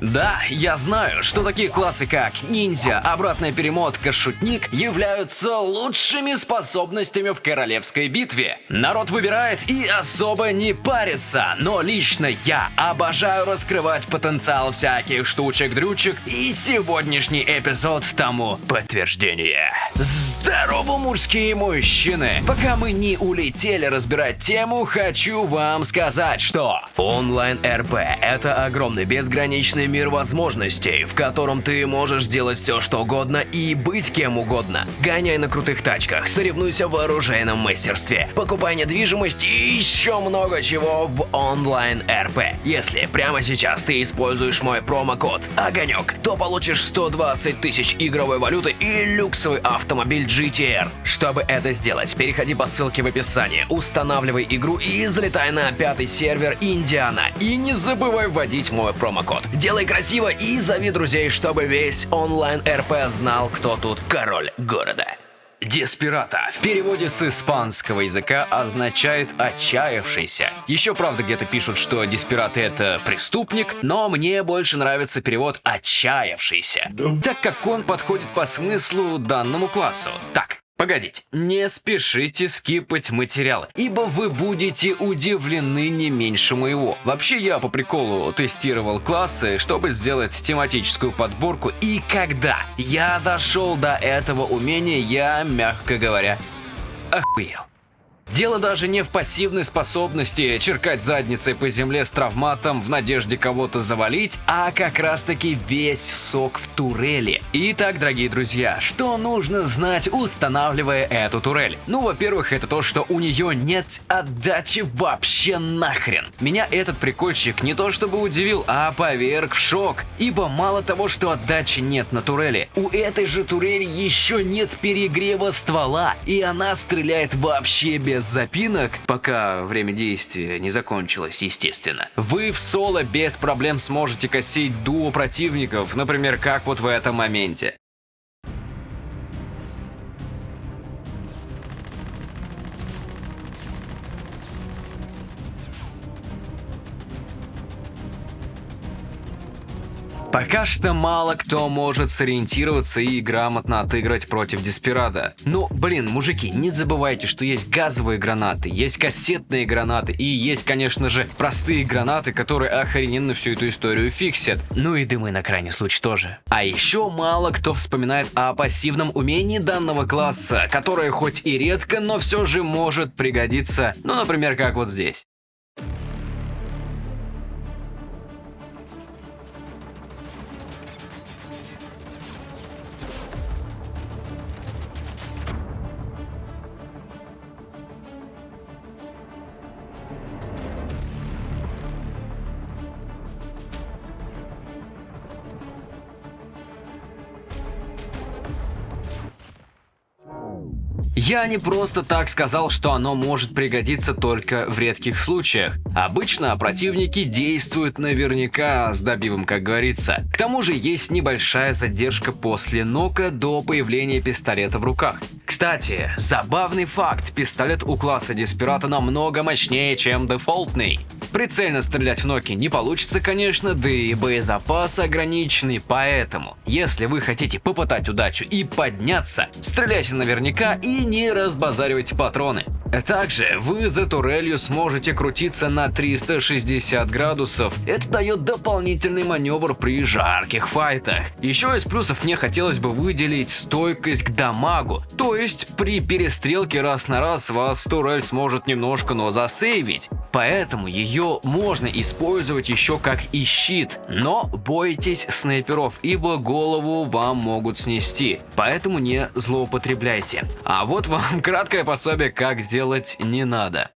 Да, я знаю, что такие классы как ниндзя, обратная перемотка, шутник являются лучшими способностями в королевской битве. Народ выбирает и особо не парится, но лично я обожаю раскрывать потенциал всяких штучек-дрючек и сегодняшний эпизод тому подтверждение. Здорово, мужские мужчины! Пока мы не улетели разбирать тему, хочу вам сказать, что онлайн-РП — это огромный безграничный мир возможностей, в котором ты можешь делать все, что угодно и быть кем угодно. Гоняй на крутых тачках, соревнуйся в оружейном мастерстве, покупай недвижимость и еще много чего в онлайн-РП. Если прямо сейчас ты используешь мой промокод ОГОНЕК, то получишь 120 тысяч игровой валюты и люксовый автомобиль GTR. Чтобы это сделать, переходи по ссылке в описании, устанавливай игру и залетай на пятый сервер Индиана. И не забывай вводить мой промокод. Делай Делай красиво и зови друзей, чтобы весь онлайн-РП знал, кто тут король города. Деспирата в переводе с испанского языка означает «отчаявшийся». Еще, правда, где-то пишут, что деспираты — это преступник, но мне больше нравится перевод «отчаявшийся», так как он подходит по смыслу данному классу. Так, Погодите, не спешите скипать материалы, ибо вы будете удивлены не меньше моего. Вообще я по приколу тестировал классы, чтобы сделать тематическую подборку, и когда я дошел до этого умения, я, мягко говоря, охуел. Дело даже не в пассивной способности черкать задницей по земле с травматом в надежде кого-то завалить, а как раз таки весь сок в турели. Итак, дорогие друзья, что нужно знать, устанавливая эту турель? Ну, во-первых, это то, что у нее нет отдачи вообще нахрен. Меня этот прикольчик не то чтобы удивил, а поверг в шок, ибо мало того, что отдачи нет на турели, у этой же турели еще нет перегрева ствола, и она стреляет вообще без без запинок, пока время действия не закончилось, естественно. Вы в соло без проблем сможете косить дуо противников, например, как вот в этом моменте. Пока что мало кто может сориентироваться и грамотно отыграть против Деспирада. Ну, блин, мужики, не забывайте, что есть газовые гранаты, есть кассетные гранаты и есть, конечно же, простые гранаты, которые охрененно всю эту историю фиксят. Ну и дымы на крайний случай тоже. А еще мало кто вспоминает о пассивном умении данного класса, которое хоть и редко, но все же может пригодиться, ну, например, как вот здесь. Я не просто так сказал, что оно может пригодиться только в редких случаях. Обычно противники действуют наверняка с добивом, как говорится. К тому же есть небольшая задержка после нока до появления пистолета в руках. Кстати, забавный факт, пистолет у класса Деспирата намного мощнее, чем дефолтный. Прицельно стрелять в ноки не получится, конечно, да и боезапас ограниченный, поэтому, если вы хотите попытать удачу и подняться, стреляйте наверняка и не разбазаривайте патроны. Также вы за турелью сможете крутиться на 360 градусов. Это дает дополнительный маневр при жарких файтах. Еще из плюсов мне хотелось бы выделить стойкость к дамагу. То есть при перестрелке раз на раз вас турель сможет немножко, но засейвить. Поэтому ее можно использовать еще как и щит. Но бойтесь снайперов, ибо голову вам могут снести. Поэтому не злоупотребляйте. А вот вам краткое пособие, как сделать делать не надо.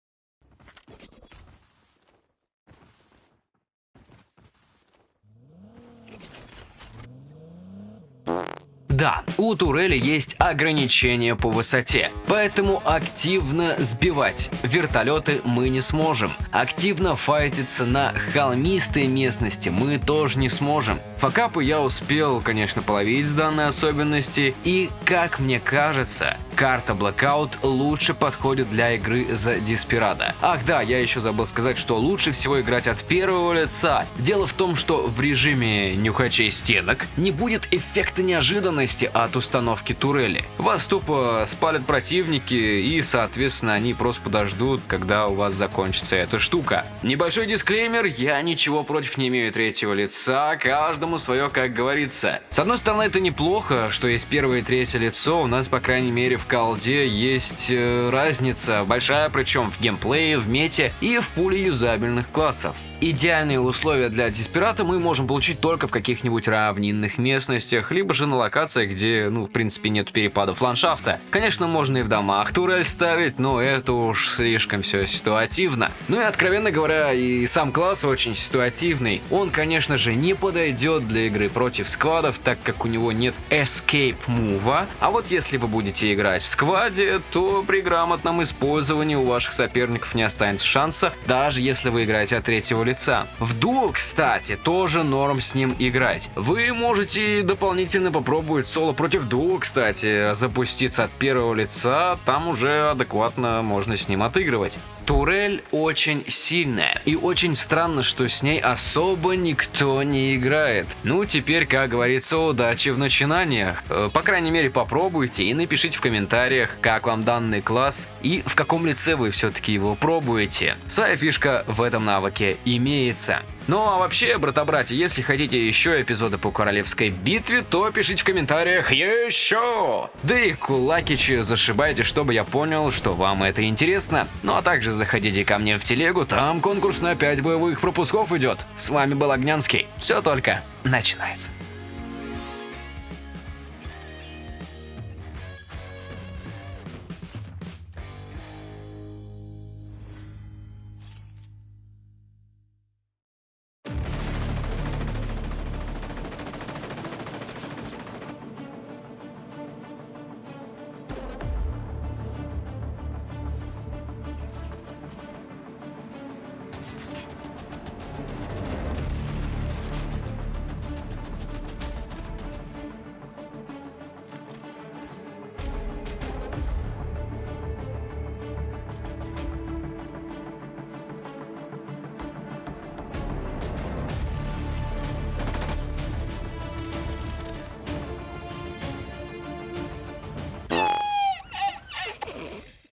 Да, у турели есть ограничения по высоте, поэтому активно сбивать вертолеты мы не сможем. Активно файтиться на холмистой местности мы тоже не сможем. Факапы я успел, конечно, половить с данной особенности, и, как мне кажется, карта Blackout лучше подходит для игры за Диспирада. Ах да, я еще забыл сказать, что лучше всего играть от первого лица. Дело в том, что в режиме нюхачей стенок не будет эффекта неожиданности от установки турели. Вас тупо спалят противники и, соответственно, они просто подождут, когда у вас закончится эта штука. Небольшой дисклеймер, я ничего против не имею третьего лица, каждому свое, как говорится. С одной стороны, это неплохо, что есть первое и третье лицо, у нас, по крайней мере, в колде есть э, разница, большая причем в геймплее, в мете и в пуле юзабельных классов. Идеальные условия для Диспирата мы можем получить только в каких-нибудь равнинных местностях, либо же на локациях, где, ну, в принципе, нет перепадов ландшафта. Конечно, можно и в домах турель ставить, но это уж слишком все ситуативно. Ну и, откровенно говоря, и сам класс очень ситуативный. Он, конечно же, не подойдет для игры против сквадов, так как у него нет escape move. А вот если вы будете играть в скваде, то при грамотном использовании у ваших соперников не останется шанса, даже если вы играете от третьего лица лица. В дуо, кстати, тоже норм с ним играть. Вы можете дополнительно попробовать соло против дуо, кстати, запуститься от первого лица, там уже адекватно можно с ним отыгрывать. Турель очень сильная, и очень странно, что с ней особо никто не играет. Ну, теперь, как говорится, удачи в начинаниях. Э, по крайней мере, попробуйте и напишите в комментариях, как вам данный класс и в каком лице вы все-таки его пробуете. Своя фишка в этом навыке имеется. Ну а вообще, брата-братья, если хотите еще эпизоды по королевской битве, то пишите в комментариях еще! Да и кулакичи зашибайте, чтобы я понял, что вам это интересно. Ну а также заходите ко мне в телегу, там конкурс на 5 боевых пропусков идет. С вами был Огнянский. Все только начинается.